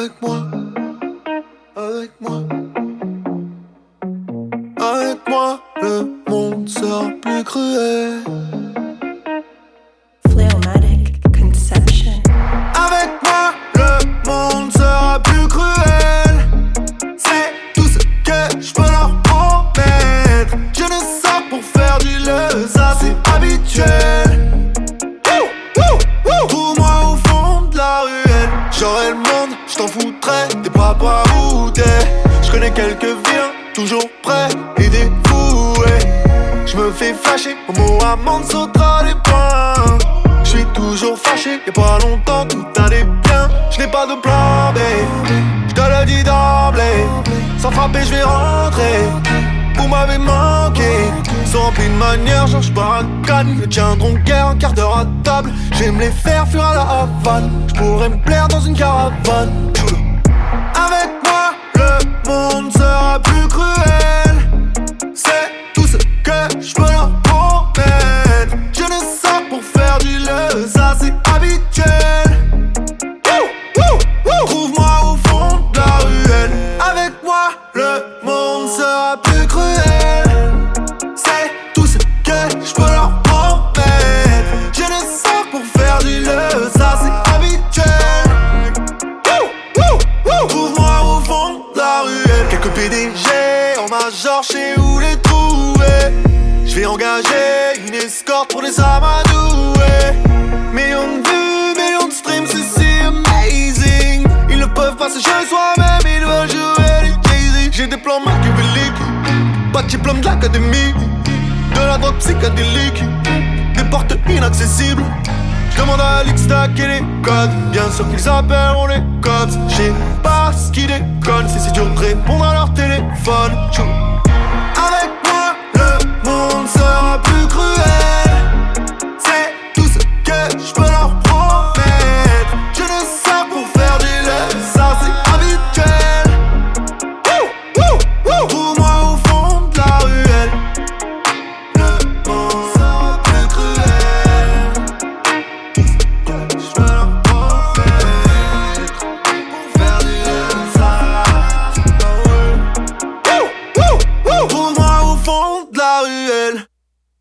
Avec moi, avec moi. Avec moi, le monde sera plus cruel. Phlegmatic conception. Avec moi, le monde sera plus cruel. C'est tout ce que je peux leur promettre. Je ne sors pour faire du le, ça c'est habituel. Trouve-moi au fond de la ruelle. J'aurai le monde, t'en. T'es pas pas. Je connais quelques vilains, toujours prêts et dévoués. Je me fais fâcher, au mot amende sautera les points. Je suis toujours fâché, y'a pas longtemps tout allait bien. Je n'ai pas de plan B, je te le d'emblée. Sans frapper, je vais rentrer. Vous m'avez manqué, sont remplis de manière, Georges Baracane. Ne tiendront guère un quart d'heure à table. J'aime les faire fuir à la Havane. Je pourrais me plaire dans une caravane. Quelques PDG en major, chez où les trouver. Je vais engager une escorte pour les amadouer. Millions de vues, millions de streams, c'est si amazing. Ils ne peuvent pas se jouer soi-même, ils veulent jouer les Jay-Z. J'ai des plans machiavéliques, pas de diplôme de l'académie. De la drogue psychédélique, des portes inaccessibles. Demande à Alix et les codes. Bien sûr qu'ils appelleront les cops. Je sais pas ce qui déconne, si c'est dur de répondre à leur téléphone. Tchou.